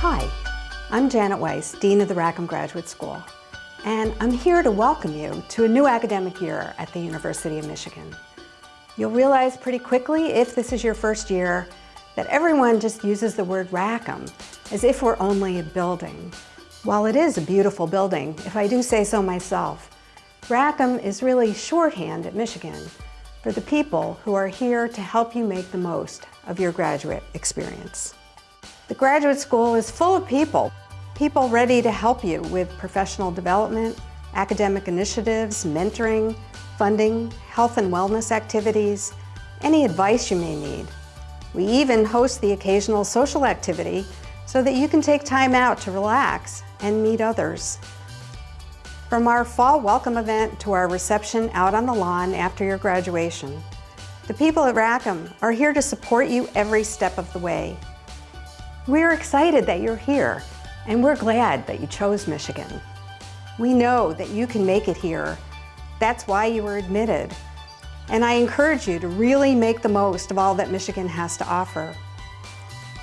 Hi, I'm Janet Weiss, Dean of the Rackham Graduate School, and I'm here to welcome you to a new academic year at the University of Michigan. You'll realize pretty quickly, if this is your first year, that everyone just uses the word Rackham as if we're only a building. While it is a beautiful building, if I do say so myself, Rackham is really shorthand at Michigan for the people who are here to help you make the most of your graduate experience. The graduate school is full of people, people ready to help you with professional development, academic initiatives, mentoring, funding, health and wellness activities, any advice you may need. We even host the occasional social activity so that you can take time out to relax and meet others. From our fall welcome event to our reception out on the lawn after your graduation, the people at Rackham are here to support you every step of the way. We're excited that you're here, and we're glad that you chose Michigan. We know that you can make it here. That's why you were admitted. And I encourage you to really make the most of all that Michigan has to offer.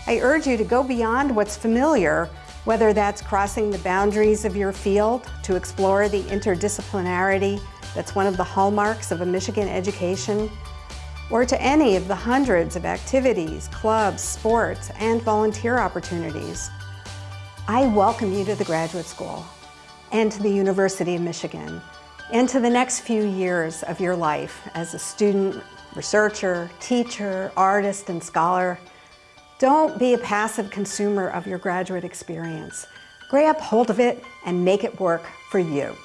I urge you to go beyond what's familiar, whether that's crossing the boundaries of your field to explore the interdisciplinarity that's one of the hallmarks of a Michigan education, or to any of the hundreds of activities, clubs, sports, and volunteer opportunities. I welcome you to the graduate school and to the University of Michigan and to the next few years of your life as a student, researcher, teacher, artist, and scholar. Don't be a passive consumer of your graduate experience. Grab hold of it and make it work for you.